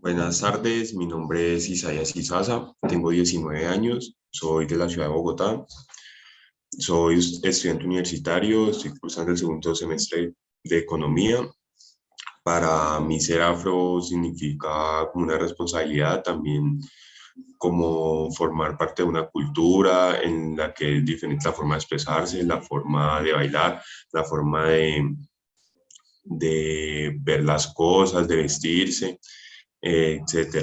Buenas tardes, mi nombre es Isaías Isaza, tengo 19 años, soy de la ciudad de Bogotá, soy estudiante universitario, estoy cursando el segundo semestre de Economía. Para mí ser afro significa una responsabilidad, también como formar parte de una cultura en la que es diferente la forma de expresarse, la forma de bailar, la forma de, de ver las cosas, de vestirse, etc.